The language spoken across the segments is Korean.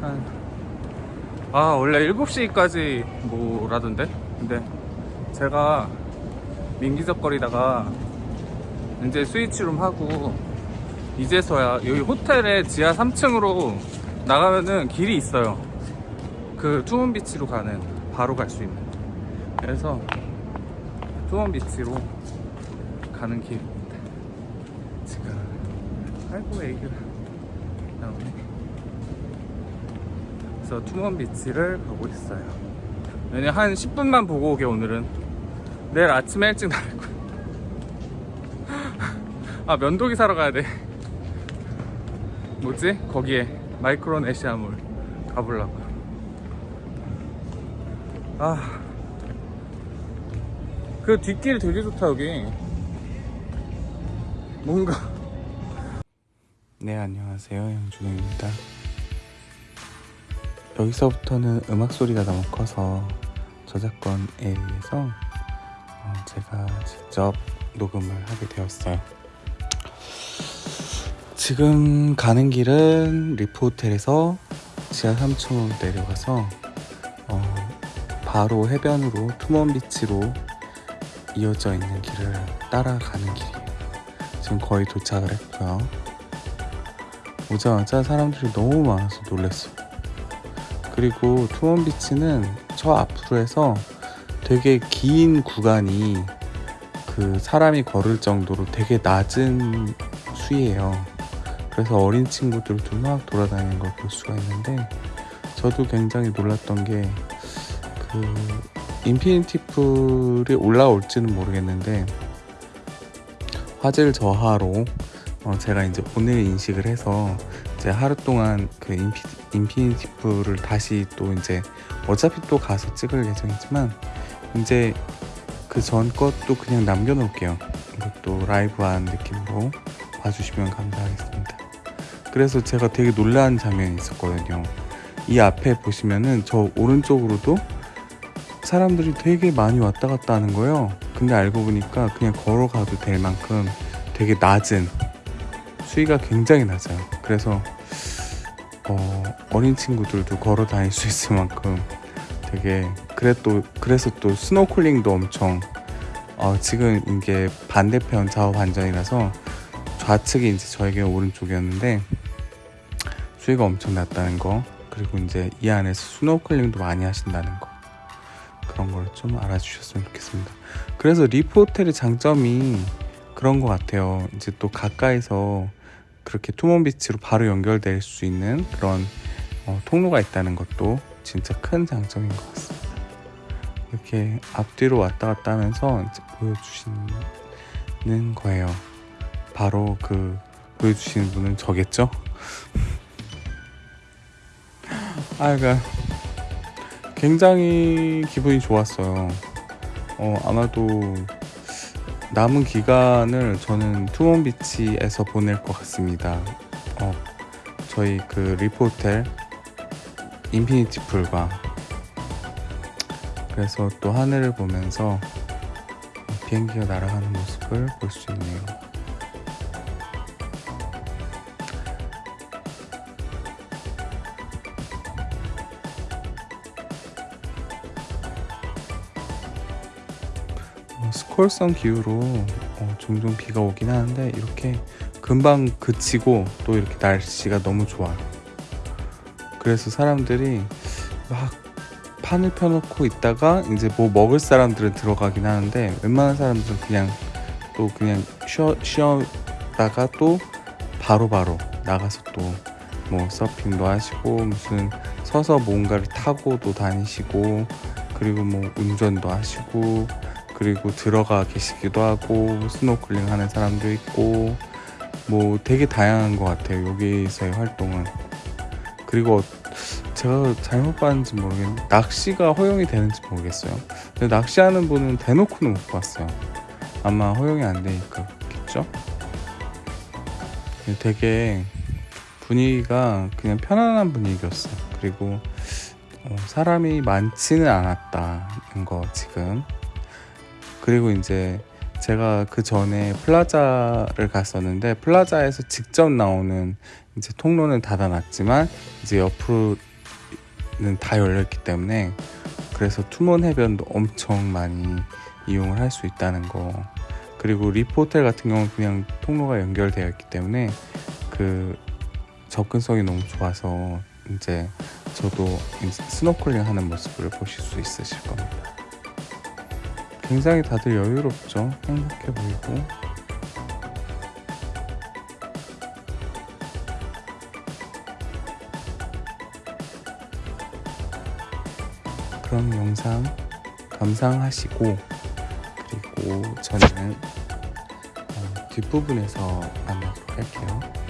한... 아 원래 7시까지 뭐라던데? 근데 제가 민기적거리다가 이제 스위치룸 하고 이제서야 여기 호텔의 지하 3층으로 나가면은 길이 있어요. 그 투몬비치로 가는 바로 갈 수 있는. 그래서 투몬비치로 가는 길입니다. 지금 아이고 애기가 나오네 그래서 투몬비치를 가고 있어요. 왜냐 한 10분만 보고 오게 오늘은. 내일 아침에 일찍 나갈 거야. 아 면도기 사러 가야 돼. 뭐지? 거기에 마이크로네시아몰 가보려고. 아. 그 뒷길 되게 좋다 여기. 뭔가. 네 안녕하세요. 양준호입니다 여기서부터는 음악 소리가 너무 커서 저작권에 의해서 어, 제가 직접 녹음을 하게 되었어요 지금 가는 길은 리프 호텔에서 지하 3층으로 내려가서 어, 바로 해변으로 투몬비치로 이어져 있는 길을 따라가는 길이에요. 지금 거의 도착을 했고요. 오자마자 사람들이 너무 많아서 놀랐어요. 그리고 투몬비치는 저 앞으로 해서 되게 긴 구간이 그 사람이 걸을 정도로 되게 낮은 수위예요. 그래서 어린 친구들도 막 돌아다니는 걸 볼 수가 있는데 저도 굉장히 놀랐던 게 그 infinity pool이 올라올지는 모르겠는데 화질 저하로 어 제가 이제 오늘 인식을 해서 이제 하루 동안 그 infi, infinity pool을 다시 또 이제 어차피 또 가서 찍을 예정이지만 이제 그 전 것도 그냥 남겨놓을게요. 이것도 라이브한 느낌으로 봐주시면 감사하겠습니다. 그래서 제가 되게 놀란 장면이 있었거든요. 이 앞에 보시면은 저 오른쪽으로도 사람들이 되게 많이 왔다 갔다 하는 거예요. 근데 알고 보니까 그냥 걸어가도 될 만큼 되게 낮은 수위가 굉장히 낮아요. 그래서 어, 어린 친구들도 걸어 다닐 수 있을 만큼 되게 그래 또 그래서 또 스노클링도 엄청 어, 지금 이게 반대편 좌우 반전이라서 좌측이 이제 저에게 오른쪽이었는데 수위가 엄청 낮다는 거 그리고 이제 이 안에서 스노클링도 많이 하신다는 거 그런 걸 좀 알아주셨으면 좋겠습니다. 그래서 리프 호텔의 장점이 그런 것 같아요. 이제 또 가까이서 그렇게 투몬비치로 바로 연결될 수 있는 그런 어, 통로가 있다는 것도 진짜 큰 장점인 것 같습니다. 이렇게 앞뒤로 왔다 갔다 하면서 보여주시는 거예요. 바로 그 보여주시는 분은 저겠죠? 아, 그러니까 굉장히 기분이 좋았어요. 어, 아마도 남은 기간을 저는 투몬비치에서 보낼 것 같습니다. 어, 저희 그 리프 호텔 infinity pool과 그래서 또 하늘을 보면서 비행기가 날아가는 모습을 볼 수 있네요. 스콜성 기후로 어, 종종 비가 오긴 하는데 이렇게 금방 그치고 또 이렇게 날씨가 너무 좋아요. 그래서 사람들이 막 판을 펴놓고 있다가 이제 뭐 먹을 사람들은 들어가긴 하는데 웬만한 사람들은 그냥 또 그냥 쉬어, 쉬었다가 또 바로바로 나가서 또 뭐 서핑도 하시고 무슨 서서 뭔가를 타고도 다니시고 그리고 뭐 운전도 하시고 그리고 들어가 계시기도 하고 스노클링 하는 사람도 있고 뭐 되게 다양한 것 같아요 여기서의 활동은. 그리고 제가 잘못 봤는지 모르겠는데 낚시가 허용이 되는지 모르겠어요. 근데 낚시하는 분은 대놓고는 못 봤어요. 아마 허용이 안 되니까 그렇겠죠 되게 분위기가 그냥 편안한 분위기였어요. 그리고 어, 사람이 많지는 않았다는 거 지금 그리고 이제 제가 그 전에 플라자를 갔었는데 플라자에서 직접 나오는 이제 통로는 닫아놨지만 이제 옆으로는 다 열렸기 때문에 그래서 투몬 해변도 엄청 많이 이용을 할 수 있다는 거 그리고 리프 호텔 같은 경우는 그냥 통로가 연결되어 있기 때문에 그 접근성이 너무 좋아서 이제 저도 이제 스노클링 하는 모습을 보실 수 있으실 겁니다. 굉장히 다들 여유롭죠. 행복해 보이고. 그럼 영상 감상하시고 그리고 저는 어, 뒷부분에서 만나도록 할게요.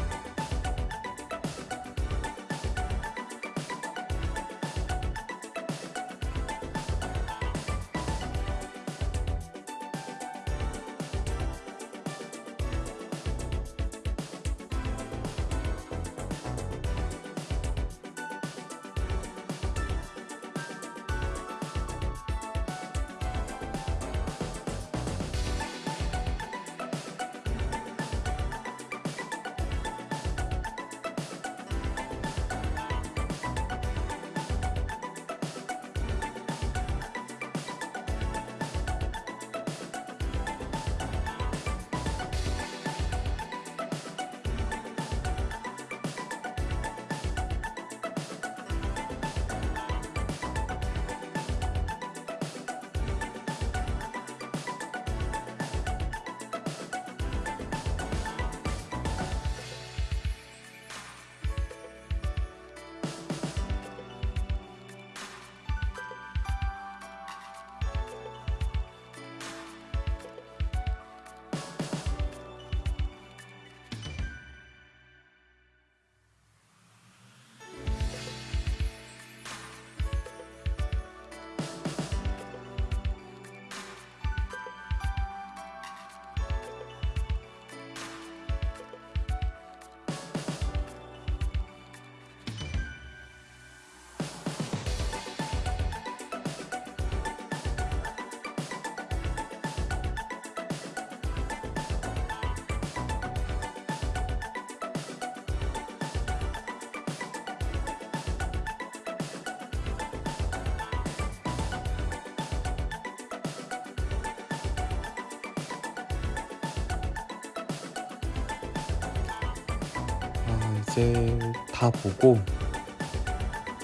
이제 다 보고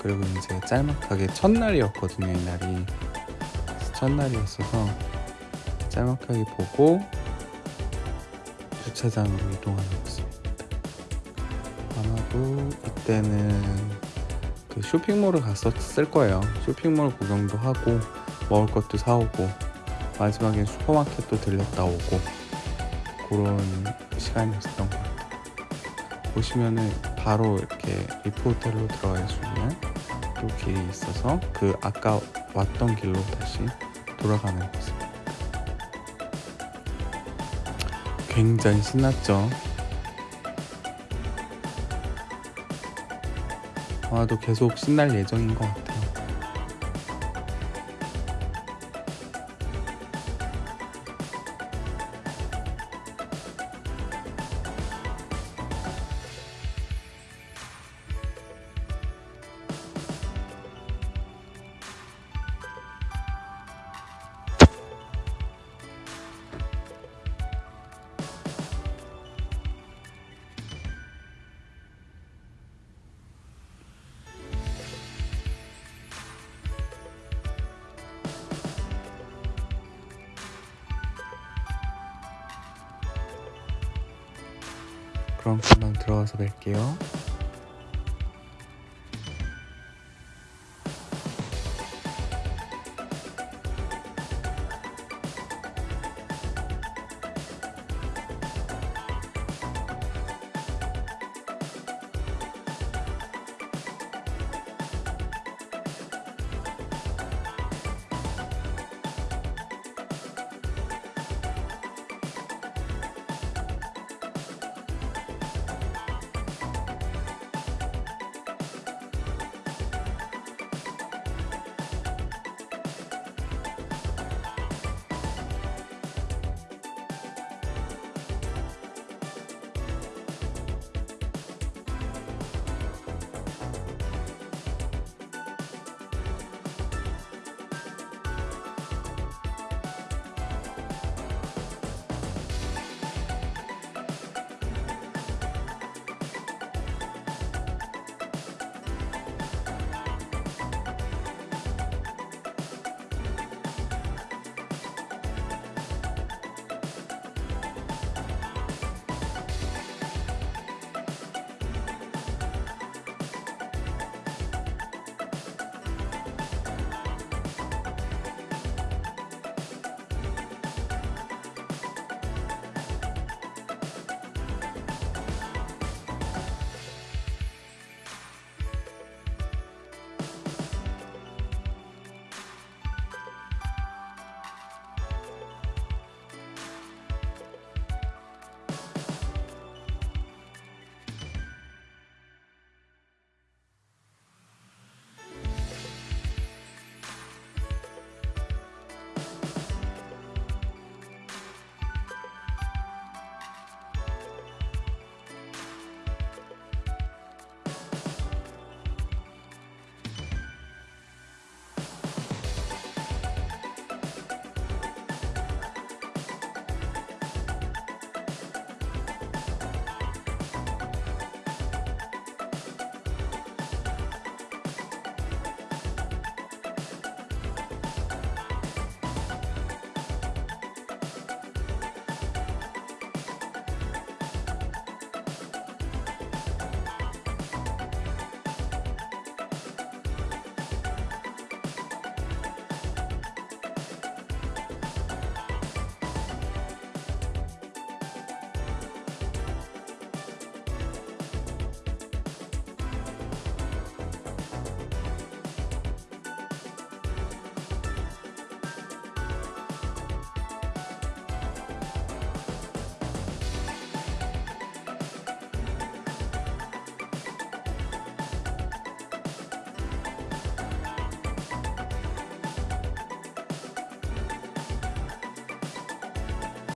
그리고 이제 짤막하게 첫날이었거든요 이날이. 첫날이었어서 짤막하게 보고 주차장으로 이동하는 모습입니다. 아마도 이때는 그 쇼핑몰을 갔었을 거예요. 쇼핑몰 구경도 하고 먹을 것도 사오고 마지막에 슈퍼마켓도 들렸다 오고 그런 시간이었던 것 같아요 보시면은 바로 이렇게 리프 호텔로 들어갈 수 있는 또 길이 있어서 그 아까 왔던 길로 다시 돌아가는 모습. 굉장히 신났죠. 아마도 계속 신날 예정인 것 같아요. 그럼 금방 들어가서 뵐게요.